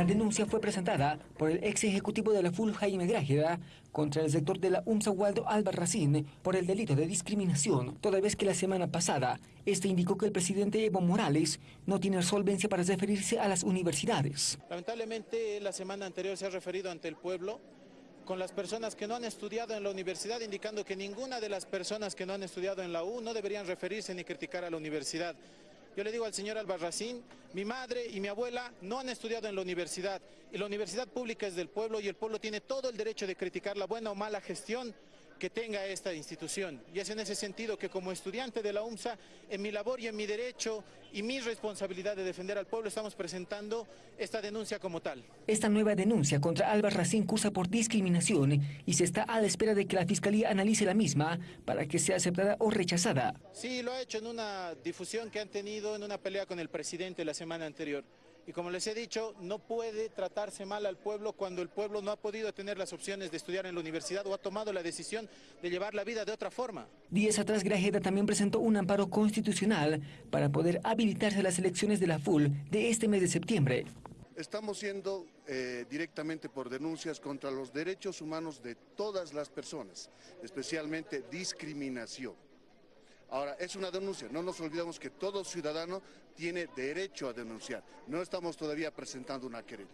La denuncia fue presentada por el ex ejecutivo de la FUL Jaime Grájeda contra el sector de la UMSA Waldo Albarracín por el delito de discriminación, toda vez que la semana pasada este indicó que el presidente Evo Morales no tiene solvencia para referirse a las universidades. Lamentablemente la semana anterior se ha referido ante el pueblo con las personas que no han estudiado en la universidad, indicando que ninguna de las personas que no han estudiado en la U no deberían referirse ni criticar a la universidad. Yo le digo al señor Albarracín, mi madre y mi abuela no han estudiado en la universidad. Y la universidad pública es del pueblo y el pueblo tiene todo el derecho de criticar la buena o mala gestión que tenga esta institución. Y es en ese sentido que como estudiante de la UMSA, en mi labor y en mi derecho y mi responsabilidad de defender al pueblo, estamos presentando esta denuncia como tal. Esta nueva denuncia contra Álvaro Racín cursa por discriminación y se está a la espera de que la Fiscalía analice la misma para que sea aceptada o rechazada. Sí, lo ha hecho en una difusión que han tenido en una pelea con el presidente la semana anterior. Y como les he dicho, no puede tratarse mal al pueblo cuando el pueblo no ha podido tener las opciones de estudiar en la universidad o ha tomado la decisión de llevar la vida de otra forma. Días atrás, Grajeda también presentó un amparo constitucional para poder habilitarse las elecciones de la FUL de este mes de septiembre. Estamos siendo eh, directamente por denuncias contra los derechos humanos de todas las personas, especialmente discriminación. Ahora, es una denuncia, no nos olvidemos que todo ciudadano tiene derecho a denunciar. No estamos todavía presentando una querella.